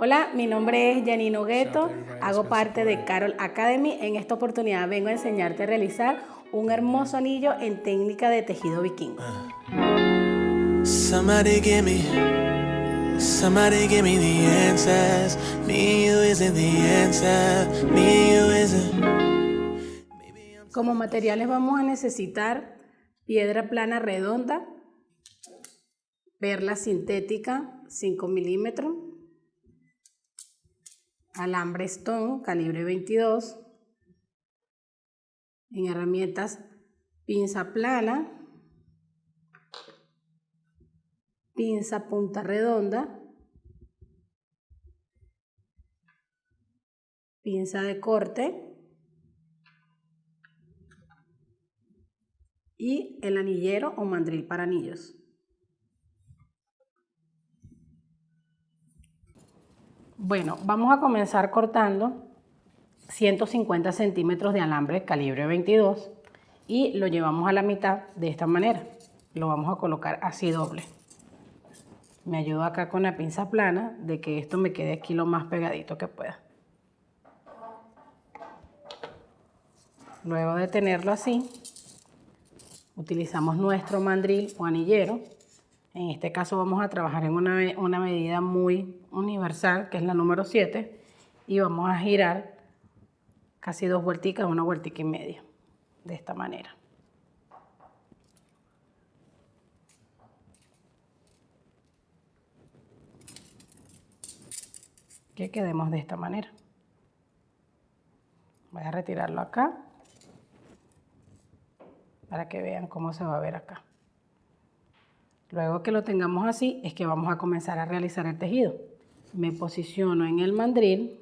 Hola, mi nombre es Janino Gueto, hago parte de Carol Academy. En esta oportunidad vengo a enseñarte a realizar un hermoso anillo en técnica de tejido vikingo. Somebody give me, somebody give me the answers. Me, you isn't the answer. Me, you isn't. Como materiales vamos a necesitar piedra plana redonda, perla sintética 5 milímetros, alambre stone calibre 22, en herramientas pinza plana, pinza punta redonda, pinza de corte. Y el anillero o mandril para anillos. Bueno, vamos a comenzar cortando 150 centímetros de alambre calibre 22 y lo llevamos a la mitad de esta manera. Lo vamos a colocar así doble. Me ayudo acá con la pinza plana de que esto me quede aquí lo más pegadito que pueda. Luego de tenerlo así, utilizamos nuestro mandril o anillero en este caso vamos a trabajar en una, medida muy universal, que es la número 7, y vamos a girar casi dos vuelticas, una vueltica y media, de esta manera. Que quedemos de esta manera. Voy a retirarlo acá para que vean cómo se va a ver acá. Luego que lo tengamos así, es que vamos a comenzar a realizar el tejido. Me posiciono en el mandril,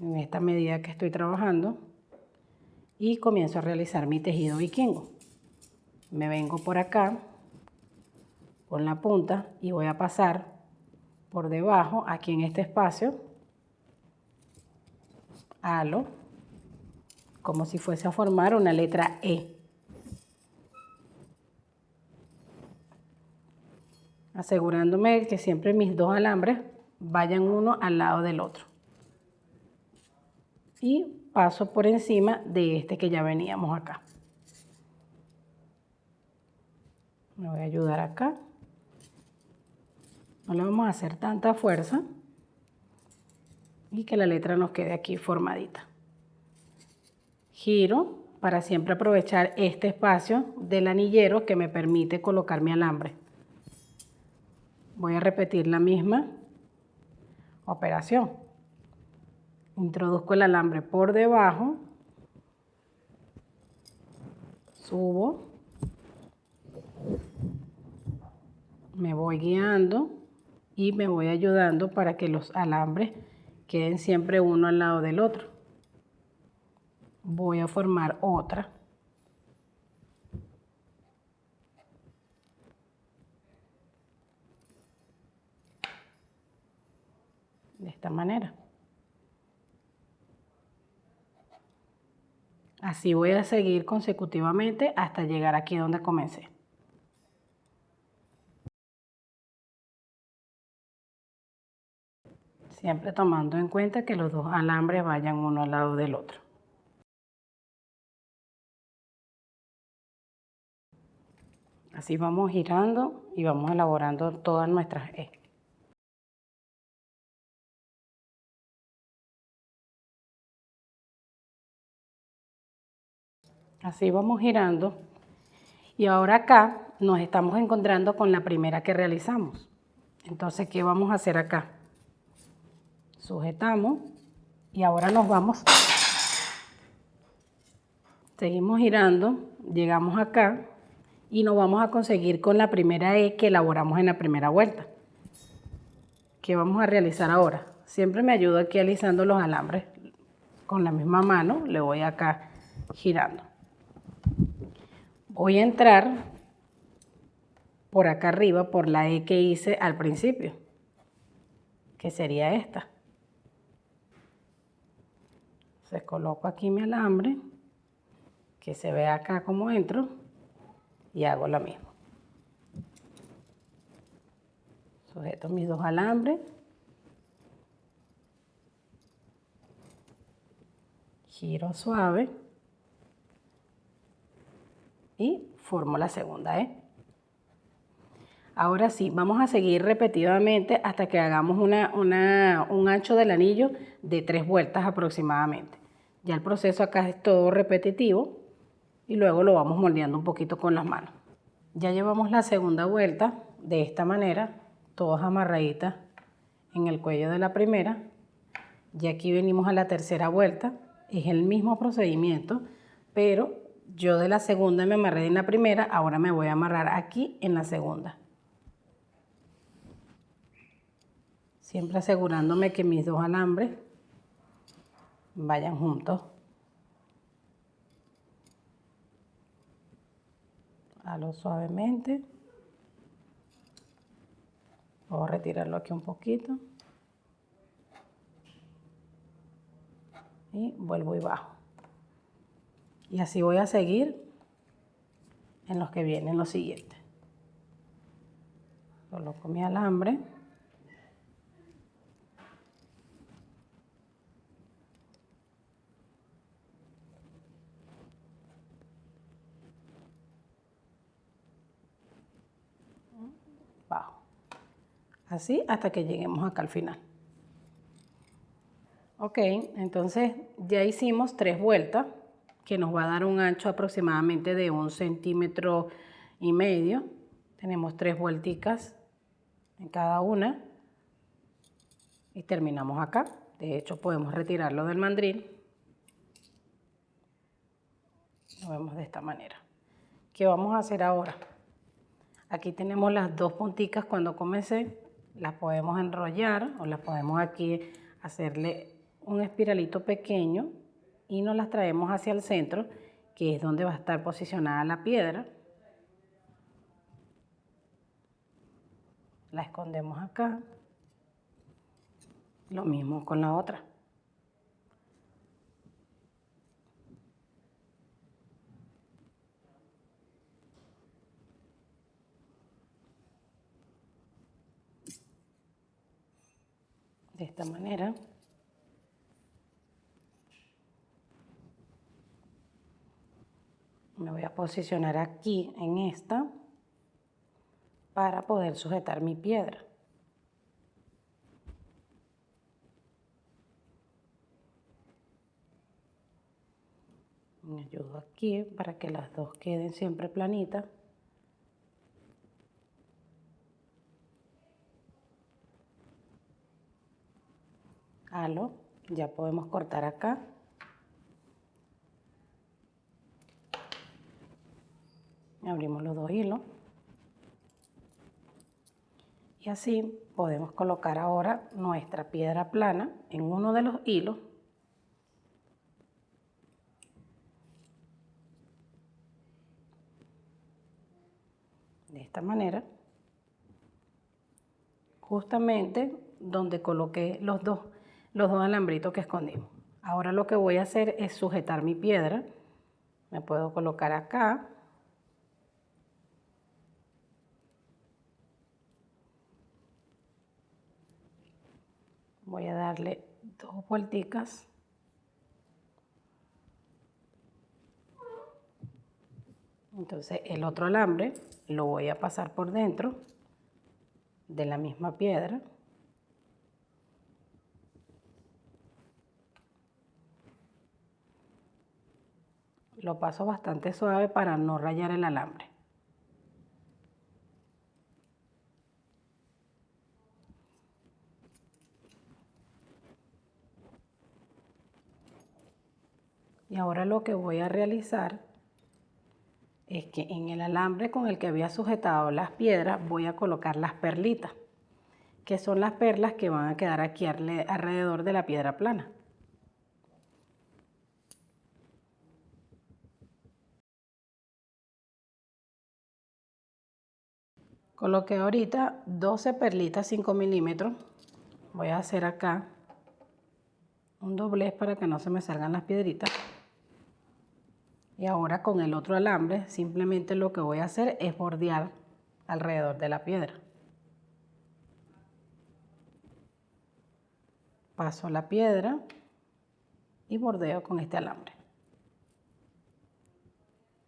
en esta medida que estoy trabajando, y comienzo a realizar mi tejido vikingo. Me vengo por acá, con la punta, y voy a pasar por debajo, aquí en este espacio, halo, como si fuese a formar una letra E. asegurándome que siempre mis dos alambres vayan uno al lado del otro. Y paso por encima de este que ya veníamos acá. Me voy a ayudar acá. No le vamos a hacer tanta fuerza y que la letra nos quede aquí formadita. Giro para siempre aprovechar este espacio del anillero que me permite colocar mi alambre. Voy a repetir la misma operación. Introduzco el alambre por debajo, subo, me voy guiando y me voy ayudando para que los alambres queden siempre uno al lado del otro. Voy a formar otra. De esta manera. Así voy a seguir consecutivamente hasta llegar aquí donde comencé. Siempre tomando en cuenta que los dos alambres vayan uno al lado del otro. Así vamos girando y vamos elaborando todas nuestras E. Así vamos girando. Y ahora acá nos estamos encontrando con la primera que realizamos. Entonces, ¿qué vamos a hacer acá? Sujetamos y ahora nos vamos. Seguimos girando, llegamos acá y nos vamos a conseguir con la primera E que elaboramos en la primera vuelta. ¿Qué vamos a realizar ahora? Siempre me ayudo aquí alisando los alambres con la misma mano, le voy acá girando voy a entrar por acá arriba, por la E que hice al principio, que sería esta. Se coloco aquí mi alambre, que se ve acá como entro, y hago lo mismo. Sujeto mis dos alambres. Giro suave y formo la segunda E. Ahora sí, vamos a seguir repetidamente hasta que hagamos un ancho del anillo de tres vueltas aproximadamente. Ya el proceso acá es todo repetitivo y luego lo vamos moldeando un poquito con las manos. Ya llevamos la segunda vuelta de esta manera, todas amarraditas en el cuello de la primera. Y aquí venimos a la tercera vuelta, es el mismo procedimiento, pero yo de la segunda me amarré en la primera, ahora me voy a amarrar aquí en la segunda. Siempre asegurándome que mis dos alambres vayan juntos. Halo suavemente. Voy a retirarlo aquí un poquito. Y vuelvo y bajo. Y así voy a seguir en los que vienen los siguientes. Coloco mi alambre. Bajo. Así hasta que lleguemos acá al final. Ok, entonces ya hicimos tres vueltas que nos va a dar un ancho aproximadamente de un centímetro y medio. Tenemos tres vuelticas en cada una y terminamos acá. De hecho, podemos retirarlo del mandril. Lo vemos de esta manera. ¿Qué vamos a hacer ahora? Aquí tenemos las dos punticas cuando comencé. Las podemos enrollar o las podemos aquí hacerle un espiralito pequeño y nos las traemos hacia el centro, que es donde va a estar posicionada la piedra. La escondemos acá. Lo mismo con la otra. De esta manera. me voy a posicionar aquí en esta para poder sujetar mi piedra. Me ayudo aquí para que las dos queden siempre planitas. Halo, ya podemos cortar acá. Abrimos los dos hilos. Y así podemos colocar ahora nuestra piedra plana en uno de los hilos. De esta manera justamente donde coloqué los dos los dos alambritos que escondimos. Ahora lo que voy a hacer es sujetar mi piedra. Me puedo colocar acá voy a darle dos vuelticas. Entonces el otro alambre lo voy a pasar por dentro de la misma piedra. Lo paso bastante suave para no rayar el alambre Y ahora lo que voy a realizar es que en el alambre con el que había sujetado las piedras voy a colocar las perlitas, que son las perlas que van a quedar aquí alrededor de la piedra plana. Coloqué ahorita 12 perlitas 5 milímetros. Voy a hacer acá un doblez para que no se me salgan las piedritas. Y ahora con el otro alambre simplemente lo que voy a hacer es bordear alrededor de la piedra. Paso la piedra y bordeo con este alambre.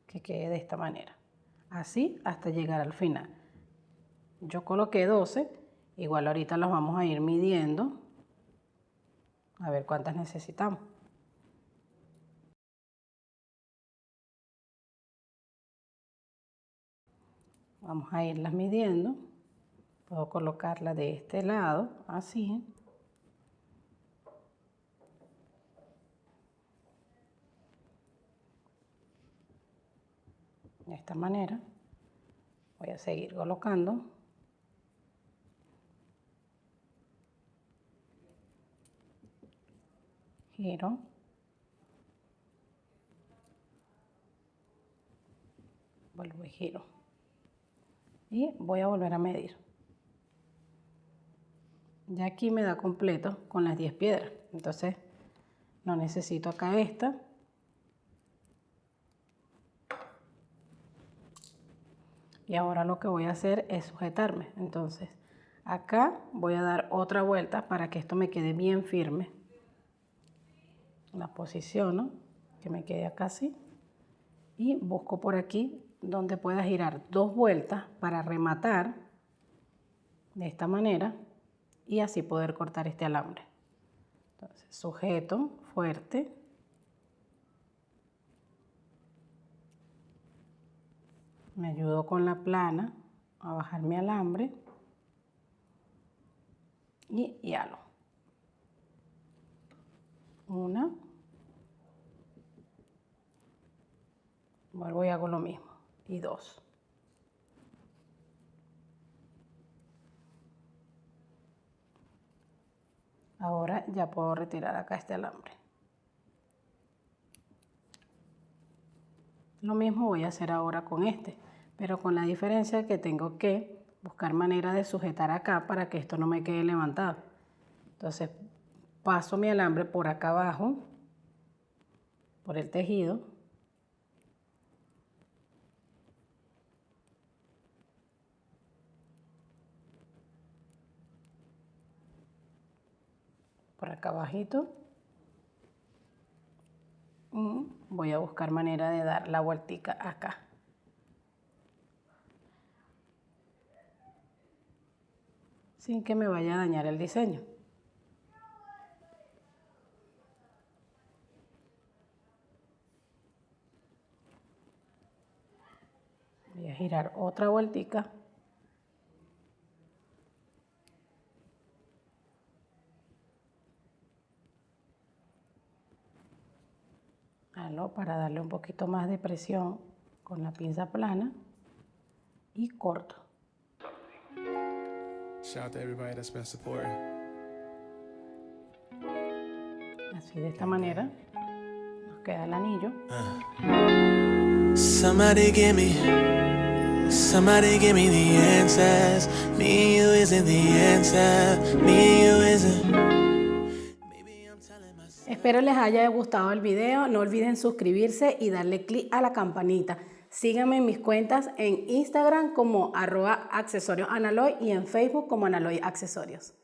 Que quede de esta manera. Así hasta llegar al final. Yo coloqué 12, igual ahorita los vamos a ir midiendo. A ver cuántas necesitamos. Vamos a irlas midiendo. Puedo colocarla de este lado, así. De esta manera. Voy a seguir colocando. Giro. Vuelvo y giro. Y voy a volver a medir. Ya aquí me da completo con las 10 piedras. Entonces, no necesito acá esta. Y ahora lo que voy a hacer es sujetarme. Entonces, acá voy a dar otra vuelta para que esto me quede bien firme. La posiciono, que me quede acá así. Y busco por aquí donde pueda girar dos vueltas para rematar de esta manera y así poder cortar este alambre. Entonces, sujeto fuerte. Me ayudo con la plana a bajar mi alambre y halo. Una. Vuelvo y hago lo mismo. Y dos. Ahora ya puedo retirar acá este alambre. Lo mismo voy a hacer ahora con este, pero con la diferencia que tengo que buscar manera de sujetar acá para que esto no me quede levantado. Entonces paso mi alambre por acá abajo, por el tejido. Por acá abajito. Y voy a buscar manera de dar la vueltica acá. Sin que me vaya a dañar el diseño. Voy a girar otra vueltica. Para darle un poquito más de presión con la pinza plana y corto. Así de esta manera nos queda el anillo. Somebody give me, somebody give me the answers. Me, you isn't the answer. Me, you isn't. Espero les haya gustado el video. No olviden suscribirse y darle clic a la campanita. Síganme en mis cuentas en Instagram como arroba accesorios y en Facebook como analoy accesorios.